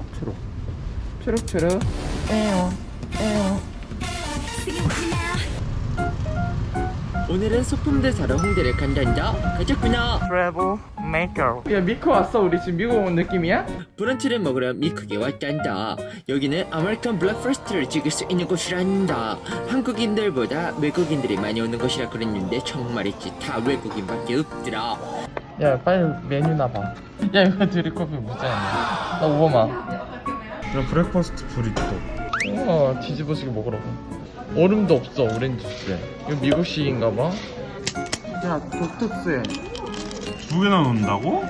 초록초록 초록초록 에어 에어. 오늘은 소품들 사러 홍대를 간단다 가자꾸나. 트래블 메이커. 야 미코 왔어 우리 지금 미국 온 느낌이야? 브런치를 먹으러 미국에 왔단다. 여기는 American breakfast를 즐길 수 있는 곳이란다. 한국인들보다 외국인들이 많이 오는 곳이라 그랬는데 정말이지. 다 외국인밖에 없더라. 야 빨리 메뉴나 봐야 이거 드립커피 무자야 나 오버마 이런 브렉퍼스트 브리또. 우와 뒤집어지게 먹으라고 얼음도 없어 오렌지 주스에. 이거 미국식인가봐. 야 독특해. 두 개나 넣는다고?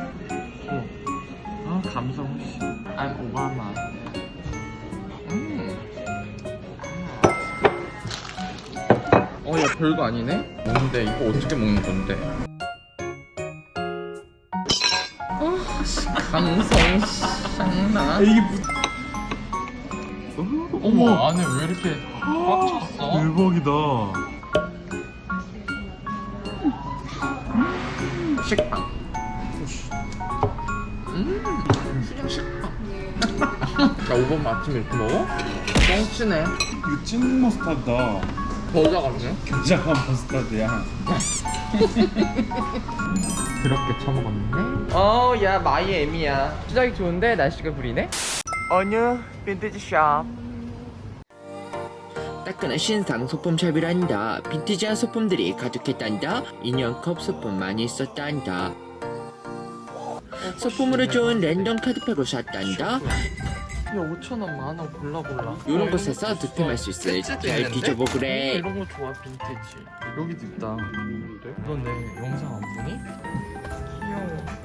아 감성 씨 I'm 오바마. 음. 어야 별거 아니네? 뭔데? 이거 어떻게 먹는 건데? 아 씨, 감성 샹나 이게 무... 어머. 안에 왜 이렇게 꽉 찼어? 대박이다. 식빵. 음. 그냥 식빵 야 오바마 아침에 이렇게 먹어? 뻥치네. 이거 찐 머스타드다. 겨자 같네? 굉장한 머스타드야. 그렇게 처먹었는데 어 야 마이애미야. 시작이 좋은데 날씨가 구리네? 어느 빈티지 샵 따끈한 신상 소품샵이란다. 빈티지한 소품들이 가득했단다. 인형컵 소품 많이 있었단다. 소품으로 좋은 랜덤 카드팩을 샀단다. 야 5천원 만원 골라 골라. 이런 곳에서 득템할 수 있어 잘 뒤져보 그래. 이런 거 좋아 빈티지. 여기도 있다 너내 영상 안 보니? 귀여워.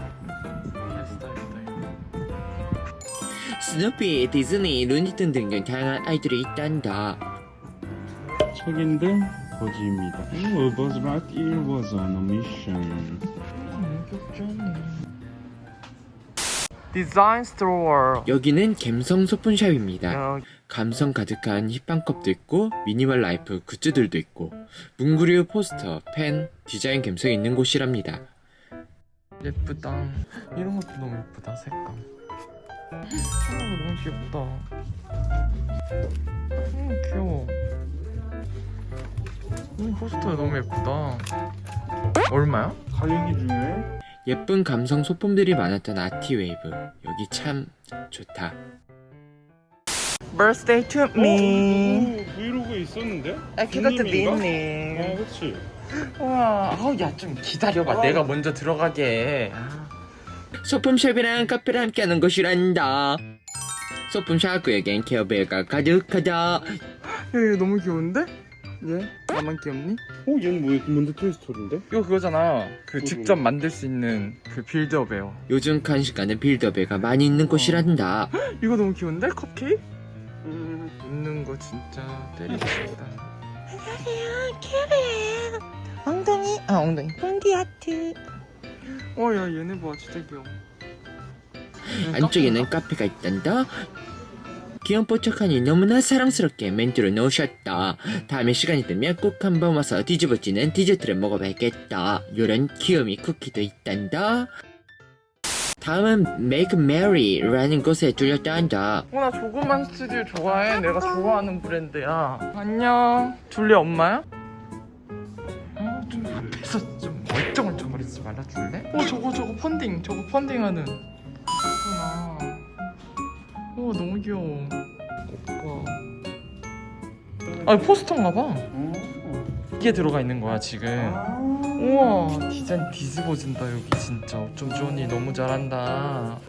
스누피, 디즈니, 루니튼 등등 다양한 아이들이 있단다 책인데 거지입니다 It was right, it was on a mission 디자인 스토어 여기는 갬성 소품샵입니다. 야, 감성 가득한 힙합컵도 있고 미니멀 라이프 굿즈들도 있고 문구류 포스터, 펜, 디자인 감성이 있는 곳이랍니다. 예쁘다. 이런 것도 너무 예쁘다. 색감. 하나가 너무 귀엽다. 음 귀여워. 음 포스터가 너무 예쁘다. 얼마야? 가격이 중요해? 예쁜 감성 소품들이 많았던 아티웨이브. 여기 참 좋다. birthday to me 어? 브이로그에 있었는데? 아 그것도 빈님인가? 빈님 어 그치 우와 아우 야좀 기다려봐 내가 먼저 들어가게 소품샵이랑 카페를 함께하는 곳이란다 소품샵 구역엔 케어벨가 가득하다 야, 얘 너무 귀여운데? 얘? 나만 귀엽니? 어? 얘는 뭐, 뭔데 토이스토리인데? 이거 그거잖아 그. 직접 만들 수 있는 그 빌드업에요 요즘 간식가는 빌더벨가 많이 있는 곳이란다 이거 너무 귀여운데? 컵케이크? 웃는 거 진짜 때리고 싶다 안녕하세요, 큐베예요. 엉덩이, 아 엉덩이, 폰디 하트. 어야 얘네 봐 진짜 귀여워 안쪽에는 카페가 있단다 귀염뽀짝하니 너무나 사랑스럽게 멘트를 넣으셨다. 다음에 시간이 되면 꼭 한번 와서 뒤집어지는 디저트를 먹어봐야겠다. 요런 귀요미 쿠키도 있단다. 다음은 Make Mary라는 곳에 들렸단다. 어나 조그만 스튜디오 좋아해? 내가 좋아하는 브랜드야. 안녕. 줄리 엄마야? 어, 좀 앞에서 좀 멀쩡멀쩡거리지 말아줄래? 어 저거 저거 펀딩 저거 펀딩하는 너무 귀여워. 오빠 아 포스터인가 봐. 어? 이게 들어가 있는 거야 지금. 우와 디자인 뒤집어진다 여기 진짜. 어쩜 좋으니 너무 잘한다.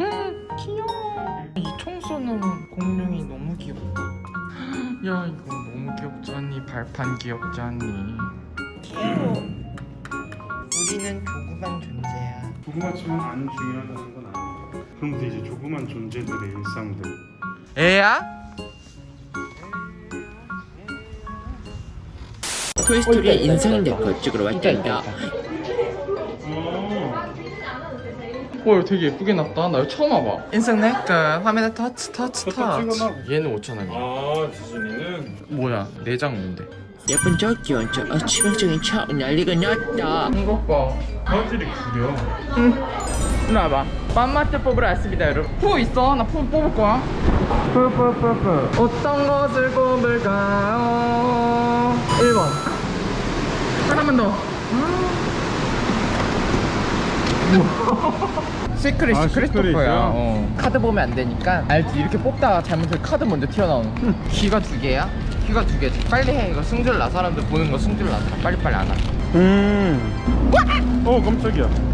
음 귀여워. 이 총 쏘는 공룡이 너무 귀엽다. 야 이거 너무 귀엽지 않니? 발판 귀엽지 않니? 귀여워. 우리는 조그만 존재야. 조그맣지만 안 중요하다는 건 그럼부터 이제 조그만 존재들의 일상들. 애야? 토이스토리 인상 데코 찍으러 왔단다. 와 이거 되게 예쁘게 났다. 나 이거 처음 와봐. 인생 내꺼 화면에 터치 터치 터치. 얘는 5천원이야. 아 디즈니는? 뭐야 내장 뭔데? 예쁜 저 귀여운 저 어, 치명적인 척 난리가 났다. 이것 봐. 화질이 구려. 응 일로 와봐. 맘마트 뽑으러 왔습니다 여러분. 푸 있어? 나 푸 뽑을 거야. 푸푸푸푸. 어떤 것을 뽑을까요? 1번. 하나만 더. secret 아, secret? topper야? 어. 카드 보면 안 되니까 알지 이렇게 뽑다가 잘못해서 카드 먼저 튀어나오는 귀가 두 개야? 귀가 두 개지. 빨리 해. 이거 승질 나. 사람들 보는 거 승질 나. 빨리빨리 안와 음. 어 깜짝이야.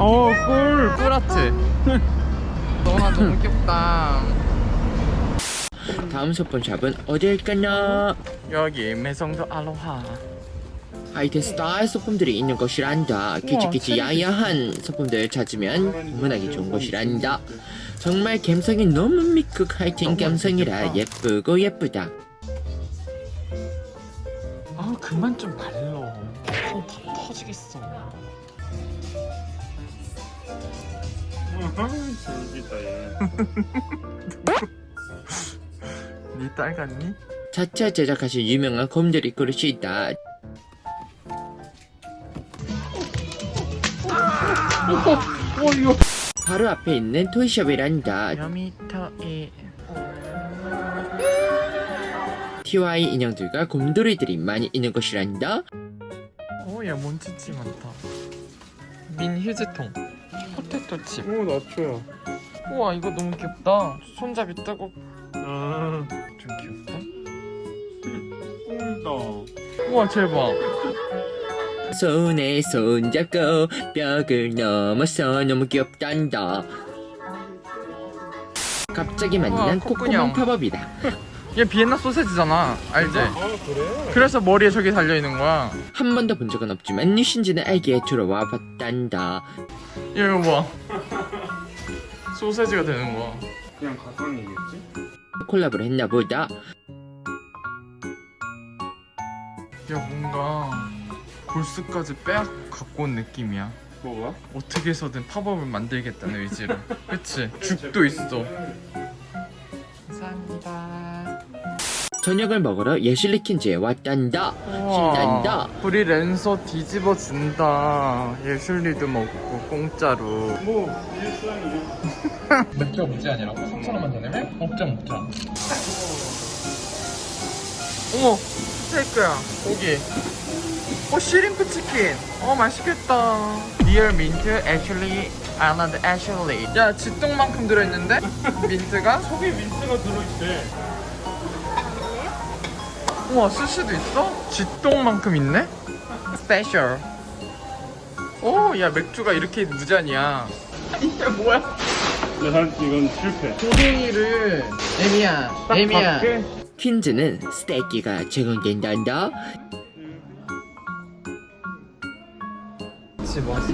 어 꿀. 꿀아트 너나 너무 귀엽다 다음 소품 샵은 어딜까나? 여기 매성도 알로하 하이텐 스타일 소품들이 있는 곳이란다. 키치키치 야야한 소품들 찾으면 문하기 좋은 곳이란다. 정말 감성이 너무 미국 하이텐 감성이라 예쁘고 예쁘다. 아 그만 좀 발러 손다 터지겠어 니딸 같니? 자체 제작하신 유명한 곰돌이 그릇이 있다. 어 바로 앞에 있는 토이숍이란다. 여미터이 TY 인형들과 곰돌이들이 많이 있는 곳이란다. 오야 먼지지 많다 민 휴지통 포테토 칩 오 나초야. 우와 이거 너무 귀엽다 손잡이 뜨고 아 좀 귀엽다 꿀다. 우와 제발 손에 손잡고 벽을 넘어서 너무 귀엽단다. 갑자기 만난. 코코몽 팝업이다. 얘 비엔나 소세지잖아 알지? 아 그래? 그래서 머리에 저게 달려있는 거야 한 번도 본 적은 없지만 뉴신지는 알기에 들어와 봤단다. 얘 이거 봐 소세지가 되는 거야 그냥 가상이겠지? 콜라보를 했나 보다. 야 뭔가 골수까지 빼앗고 갖고 온 느낌이야 뭐가? 어떻게 해서든 팝업을 만들겠다는 의지로 그치? 죽도 있어 저녁을 먹으러 예실리 킨즈에 왔단다. 신난다. 우리 랜서 뒤집어 준다 예술리도 먹고 공짜로 뭐 일상이야. 맥주가 문제 아니라고? 3,000원만 더 내면? 먹자 먹자 어머 스테이크야 고기 어 shrimp 치킨 어 맛있겠다 real 민트 애슐리 아나드 애슐리 야 쥐똥만큼 들어있는데? 민트가? 속에 민트가 들어있대. 우와 스시도 있어? 쥐똥만큼 있네? 스페셜 오야 맥주가 이렇게 무잔이야 이게 뭐야 난 이건 실패. 고갱이를 에미야 에미야 밖에? 퀸즈는 스테이키가 제공된단다. 집었어?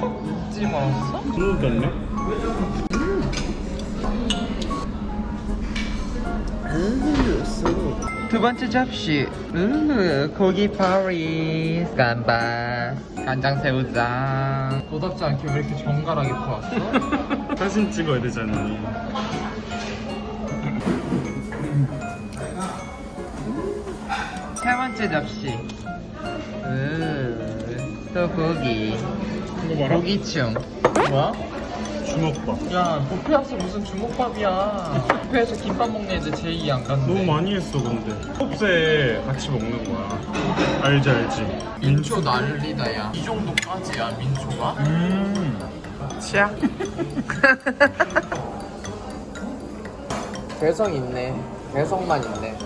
콕 집었어? 그러겠네. 두 번째 접시 으 고기 파리 간반 간장 새우장 도답지 않게 왜 이렇게 정갈하게 구웠어? 사진 찍어야 되잖아. 세 번째 접시 으또 고기. 고기충 뭐야? 주먹밥. 야 뷔페 와서 무슨 주먹밥이야 뷔페에서 김밥 먹는 애들 제이 안 갔는데 너무 많이 했어 근데. 컵새 같이 먹는 거야. 알지 알지. 민초 난리다 야이 정도까지야 민초가? 음. 치약 개성 있네 개성만 있네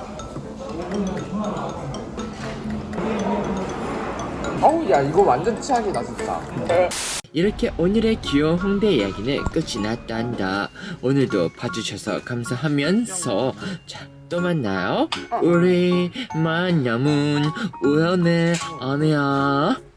어우 야 이거 완전 치약이다 진짜 이렇게 오늘의 귀여운 홍대 이야기는 끝이 났단다. 오늘도 봐주셔서 감사하면서 자, 또 만나요. 우리 만남은 우연의 아니야.